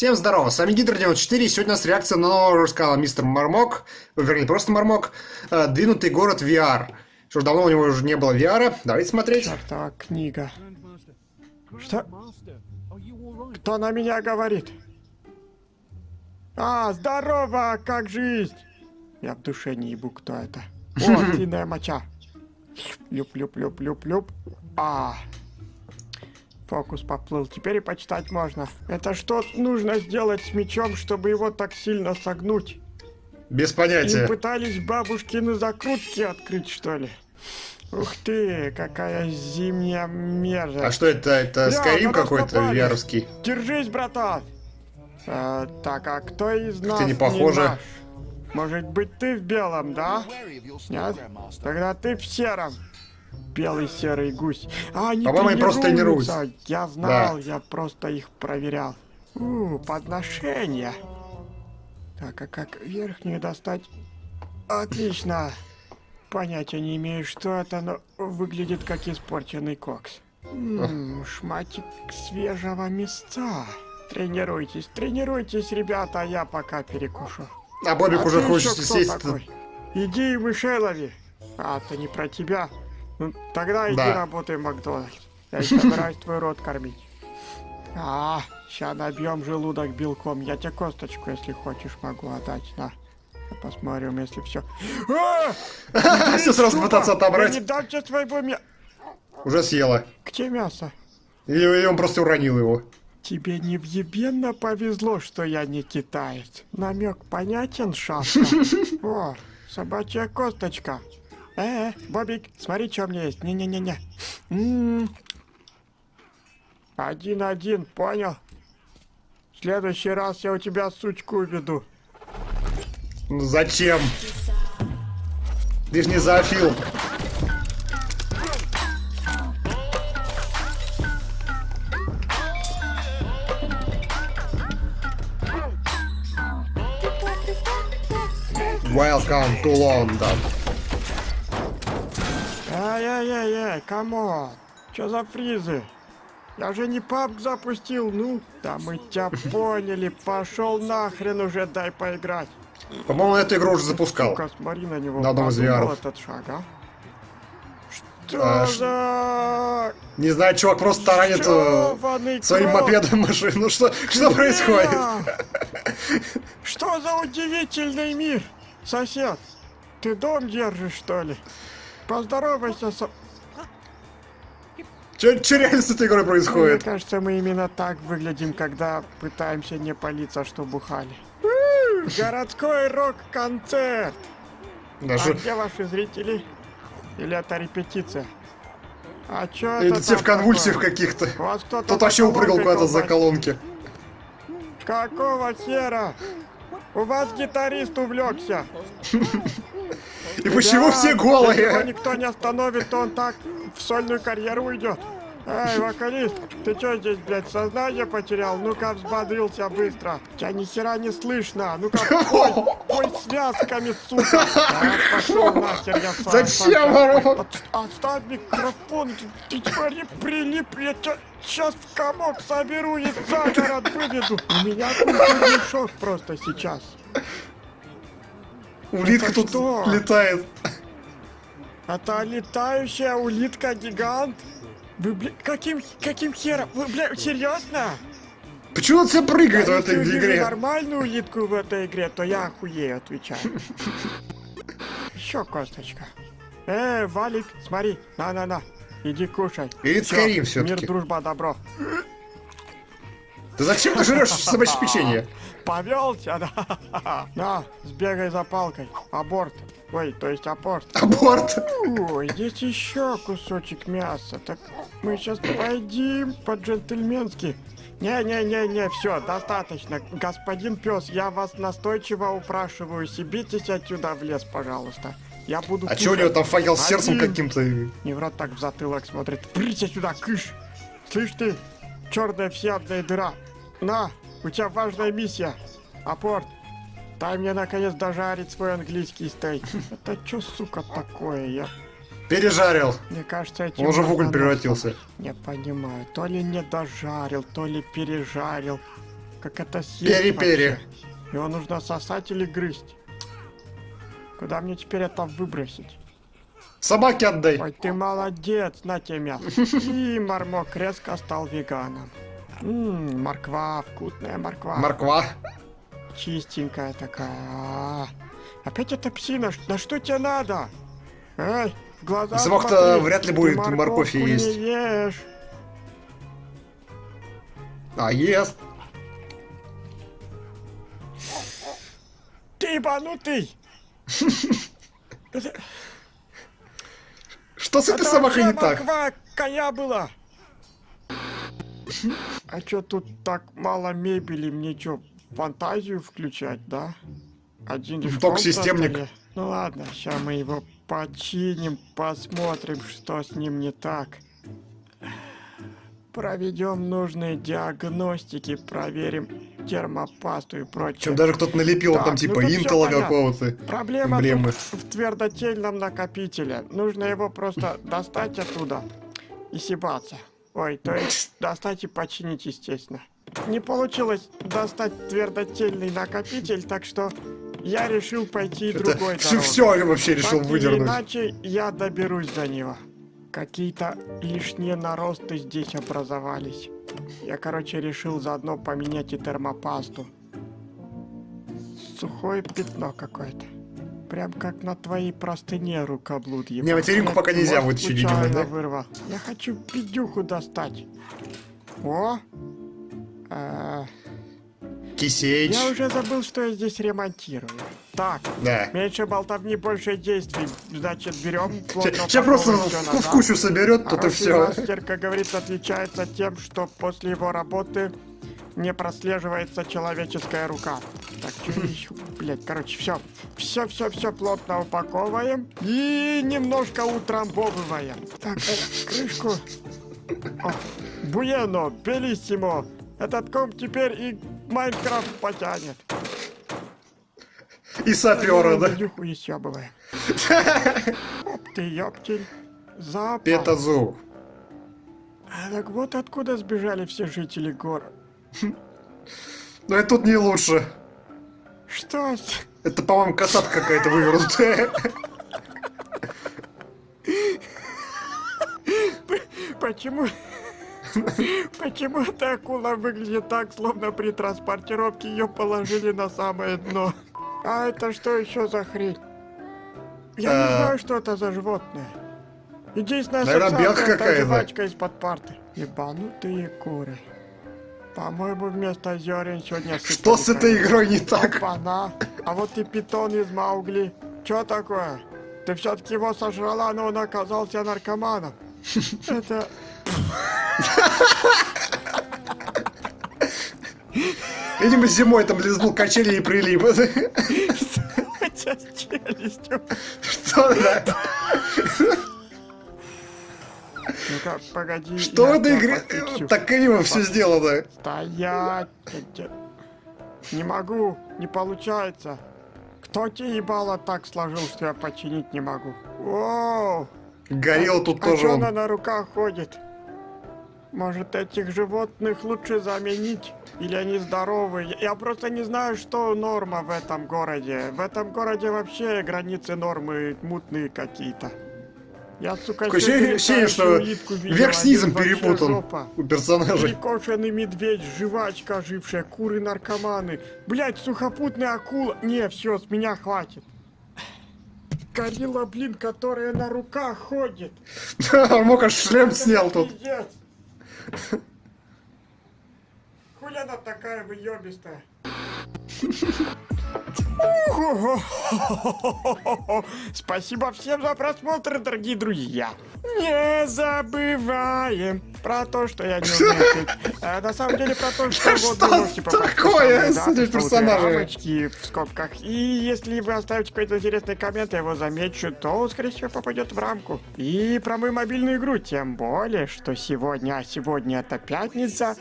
Всем здорово, с вами Гидро94, и сегодня у нас реакция на нового рассказала мистер Мармок, вернее, просто Мармок, э, «Двинутый город VR». Что ж, давно у него уже не было VR, давайте смотреть. Чертова книга. Что? Кто на меня говорит? А, здорово, как жизнь? Я в душе не ебу, кто это. О, длинная моча. Люп-люп-люп-люп-люп. А, Фокус поплыл. Теперь и почитать можно. Это что нужно сделать с мечом, чтобы его так сильно согнуть? Без понятия. Им пытались бабушкины закрутки открыть, что ли? Ух ты, какая зимняя мерзость. А что это? Это Скайрим какой-то вяровский? Держись, братан. А, так, а кто из нас не похоже. наш? Может быть, ты в белом, да? Нет? Тогда ты в сером белый серый гусь. А они По-моему, просто тренируются. Я знал, да. я просто их проверял. У, подношение. Так, а как верхнюю достать? Отлично. Понятия не имею, что это, но выглядит как испорченный кокс. М -м, шматик свежего мясца. Тренируйтесь, тренируйтесь, ребята, а я пока перекушу. А Бобик а уже хочет сесть. Такой? Иди мышей лови. А, это не про тебя. Ну, тогда иди да. работай в Макдональдс. Я собираюсь твой рот кормить. А, сейчас набьем желудок белком. Я тебе косточку, если хочешь, могу отдать. На. Посмотрим, если все. А! Все сразу пытаться отобрать. Не дам тебе своего мяса. Уже съела. Где мясо? И он просто уронил его. Тебе невъебенно повезло, что я не китаец. Намек понятен, шашка? О, собачья косточка. Э, Бобик, смотри, что у меня есть. Не-не-не-не. М-м. Один-один, понял? В следующий раз я у тебя сучку уведу. Ну зачем? Ты ж не зоофил. Welcome to London. Ай-яй-яй, камон. Чё за фризы? Я же не папк запустил, ну. Да мы тебя поняли, пошел нахрен уже, дай поиграть. По-моему, эту игру уже запускал. Сука, смотри на него. На одном из VR. этот шаг, а? Что а, за... Не знаю, чувак просто таранит э, своим мопедом машину. Что, что происходит? Что за удивительный мир, сосед? Ты дом держишь, что ли? Поздоровайся со... Че, че реально с этой игрой происходит? Мне кажется, мы именно так выглядим, когда пытаемся не палиться, что бухали. Городской рок-концерт! Даже... А где ваши зрители? Или это репетиция? А чё это Или все в конвульсиях каких-то. Тут вообще упрыгал куда-то за колонки. Какого хера? У вас гитарист увлекся. И почему да, все голые? Если его никто не остановит, то он так в сольную карьеру уйдет. Эй, вокалист, ты что здесь, блядь, сознание потерял? Ну-ка, взбодрился быстро. Тебя ни хера не слышно. Ну-ка, пой, пой связками, сука. А, пошел нахер, я сам. Зачем, Ворон? Отставь микрофон, ты, ты смотри, прилип, я тебя сейчас в комок соберу и за город выведу. У меня культурный шок просто сейчас. Улитка тут что? летает. Это летающая улитка-гигант? Вы, бля, каким, каким хером? Вы, бля, серьезно? Почему он все прыгает я в этой если игре? нормальную улитку в этой игре, то я охуею, отвечаю. Еще косточка. Эй, Валик, смотри, на-на-на, иди кушай. Перед Скайрим все-таки. Мир, дружба, добро. Да зачем ты жрешь собачье печенье? Повелся, да? На, сбегай за палкой. Аборт. Ой, то есть апорт. Аборт. Ой, здесь еще кусочек мяса. Так мы сейчас пойдем по-джентльменски. Не-не-не-не, все, достаточно. Господин пес, я вас настойчиво упрашиваю, сибитесь отсюда в лес, пожалуйста. Я буду А что у него там факел с сердцем каким-то? Не врат так в затылок смотрит. Прися сюда, кыш! Слышь ты, черная всеядная дыра. На, у тебя важная миссия. Апорт, дай мне наконец дожарить свой английский стейк. Это что, сука, такое? Я... Пережарил. Мне кажется, этим... Он уже в уголь превратился. Не понимаю, то ли не дожарил, то ли пережарил. как это съесть Пери-пери. Его нужно сосать или грызть? Куда мне теперь это выбросить? Собаке отдай. Ой, ты молодец, на тебе мясо. И Мармок резко стал веганом. Ммм, морква, вкусная морква. Морква. Чистенькая такая. А, Опять эта псина, да что тебе надо? Эй, в глаза Замок-то вряд ли будет морковь не есть. ешь. А, ест. Ты ебанутый! Что с этой Это собакой не так? коня была. А чё тут так мало мебели? Мне чё, фантазию включать, да? Один лишь Ток комп на системник. столе. Ну ладно, сейчас мы его починим, посмотрим, что с ним не так. Проведем нужные диагностики, проверим термопасту и прочее. Чем даже кто-то налепил Так, там ну типа всё интела какого-то. Проблема эмблемы. в твердотельном накопителе. Нужно его просто достать оттуда и сибаться. Ой, то есть достать и починить, естественно. Не получилось достать твердотельный накопитель, так что я решил пойти Это другой все, дорогой. все вообще решил Так выдернуть. иначе, я доберусь до него. Какие-то лишние наросты здесь образовались. Я, короче, решил заодно поменять и термопасту. Сухое пятно какое-то. Прям как на твоей простыне рукоблуд ебал. Не, материнку пока нельзя вытащить, видимо, да? вырвал. Я хочу пидюху достать. О! А, Кисеич. я уже забыл, что я здесь ремонтирую. Так, Да. Меньше болтовни, больше действий. Значит, берем плотно Сейчас просто в, в кучу соберет, тут и все. мастер, как говорится, отличается тем, что после его работы не прослеживается человеческая рука. Так, что еще? Блять, короче, все. Все, все, все плотно упаковываем и немножко утрамбовываем. Так, э, крышку. О, Буено, белиссимо. Этот комп теперь и Майнкрафт потянет. И сапера, да. Дюху еще бывает. Оп ты, ёптель. Запах. Петазу. А так вот откуда сбежали все жители города. Но и тут не лучше. Что? Это, по-моему, касатка какая-то вывернутая. Почему? Почему эта акула выглядит так, словно при транспортировке ее положили на самое дно? А это что еще за хрень? Я не А. знаю, что это за животное. Единственная Наверное, белка какая-то. жвачка из-под парты. Ебанутые куры. По-моему, вместо зерен сегодня Что с этой игрой не так? Опа-на. А вот и питон из Маугли. Чё такое? Ты все-таки его сожрала, но он оказался наркоманом. Это... Видимо, зимой там лизнул качели и прилип. Хотя с челюстью. Что, да? Ну-ка, погоди. Что в этой игре так криво все сделано? Стоять! Не могу, не получается. Кто тебе ебало так сложил, что я починить не могу? Воу! Горел тут а тоже чё он. на руках ходит? Может, этих животных лучше заменить? Или они здоровы? Я- просто не знаю, что норма в этом городе. В этом городе вообще границы нормы мутные какие-то. Я, сука, Такое ощущение, что верх с низом один вообще перепутан жопа. у персонажей. Перекошенный медведь, жвачка ожившая, куры-наркоманы. Блять, сухопутная акула. Не, все, с меня хватит. Горилла, блин, которая на руках ходит. Мог аж шлем снял тут. Пиздец. Хули она такая выебистая? Спасибо всем за просмотр, дорогие друзья. Не забываем про то, что я не умею. А, на самом деле про то, что вот вы можете попасть на такое самые, с да, этими пресловутые персонажами? рамочки в скобках. И если вы оставите какой-то интересный коммент, я его замечу, то он, скорее всего, попадет в рамку. И про мою мобильную игру, тем более, что сегодня, а сегодня это пятница,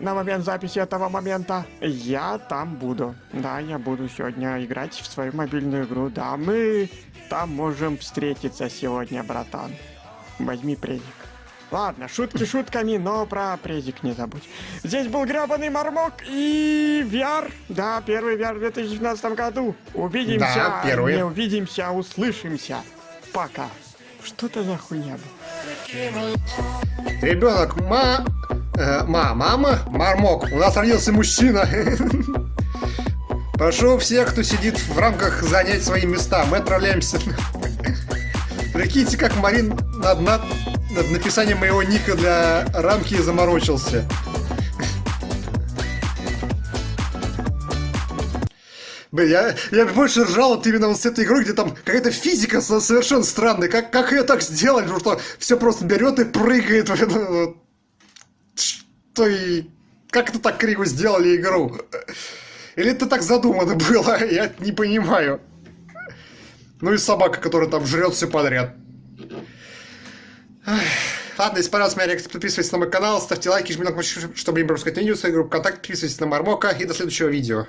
на момент записи этого момента, я там буду. Да, я буду сегодня играть в свою мобильную игру. Да, мы там можем встретиться сегодня, братан. Возьми преник. Ладно, шутки шутками, но про презик не забудь. Здесь был гребаный мармок и VR. Да, первый VR в 2012 году. Увидимся, Да, первый. не увидимся, услышимся. Пока. Что это за хуйня? Ребенок, ма... э, ма, мама, мармок. У нас родился мужчина. Прошу всех, кто сидит в рамках, занять свои места. Мы отправляемся. Прикиньте, как Марин над, над, над написанием моего ника для рамки заморочился. Блин, я, я больше ржал вот именно вот с этой игрой, где там какая-то физика со- совершенно странная. Как, как ее так потому что все просто берет и прыгает. блин, вот. Что и... Как это так криво сделали игру? Или это так задумано было? Я не понимаю. Ну и собака, которая там жрет все подряд. Ладно, если понравилась моя реакция, подписывайтесь на мой канал, ставьте лайки, жмите на кнопочку, чтобы не пропускать видео, свою группу ВКонтакте, подписывайтесь на Мармока и до следующего видео.